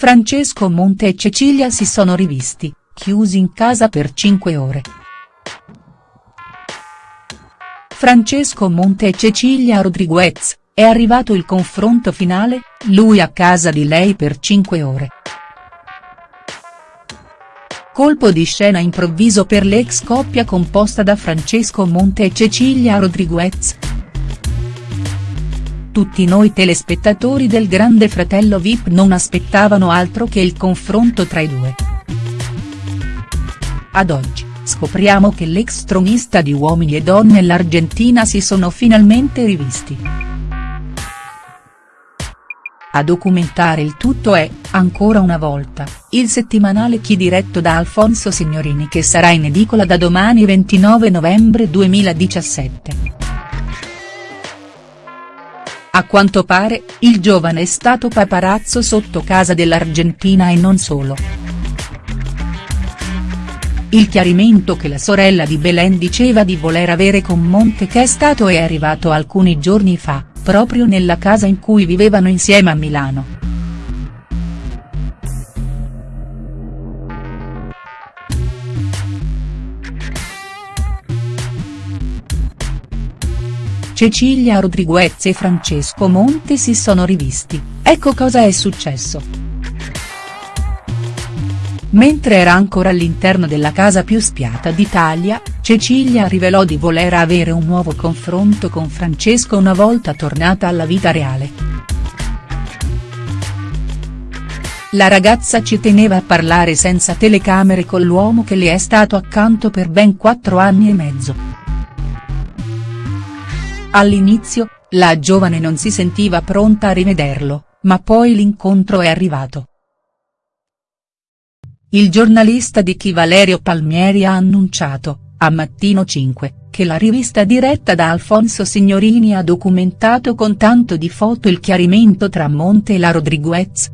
Francesco Monte e Cecilia si sono rivisti, chiusi in casa per 5 ore. Francesco Monte e Cecilia Rodriguez, è arrivato il confronto finale, lui a casa di lei per 5 ore. Colpo di scena improvviso per l'ex coppia composta da Francesco Monte e Cecilia Rodriguez. Tutti noi telespettatori del Grande Fratello Vip non aspettavano altro che il confronto tra i due. Ad oggi, scopriamo che l'ex tronista di Uomini e Donne e l'Argentina si sono finalmente rivisti. A documentare il tutto è, ancora una volta, il settimanale Chi diretto da Alfonso Signorini che sarà in edicola da domani 29 novembre 2017. A quanto pare, il giovane è stato paparazzo sotto casa dell'Argentina e non solo. Il chiarimento che la sorella di Belen diceva di voler avere con Monte che è stato è arrivato alcuni giorni fa proprio nella casa in cui vivevano insieme a Milano. Cecilia Rodriguez e Francesco Monte si sono rivisti, ecco cosa è successo. Mentre era ancora all'interno della casa più spiata d'Italia, Cecilia rivelò di voler avere un nuovo confronto con Francesco una volta tornata alla vita reale. La ragazza ci teneva a parlare senza telecamere con l'uomo che le è stato accanto per ben quattro anni e mezzo. All'inizio, la giovane non si sentiva pronta a rivederlo, ma poi l'incontro è arrivato. Il giornalista di Chi Valerio Palmieri ha annunciato, a Mattino 5, che la rivista diretta da Alfonso Signorini ha documentato con tanto di foto il chiarimento tra Monte e la Rodriguez.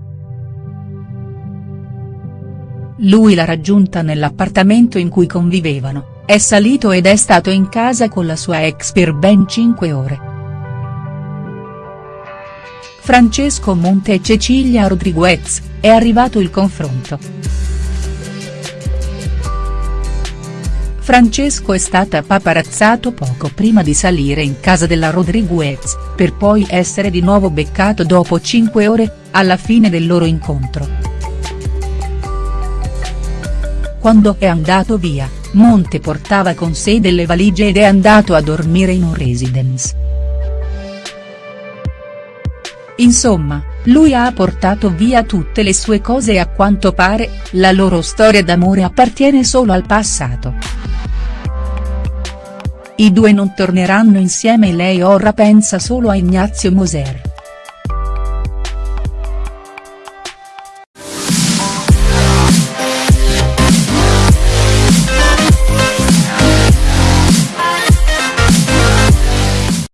Lui l'ha raggiunta nell'appartamento in cui convivevano, è salito ed è stato in casa con la sua ex per ben 5 ore. Francesco Monte e Cecilia Rodriguez, è arrivato il confronto. Francesco è stata paparazzato poco prima di salire in casa della Rodriguez, per poi essere di nuovo beccato dopo 5 ore, alla fine del loro incontro. Quando è andato via, Monte portava con sé delle valigie ed è andato a dormire in un residence. Insomma, lui ha portato via tutte le sue cose e a quanto pare, la loro storia d'amore appartiene solo al passato. I due non torneranno insieme e lei ora pensa solo a Ignazio Moser.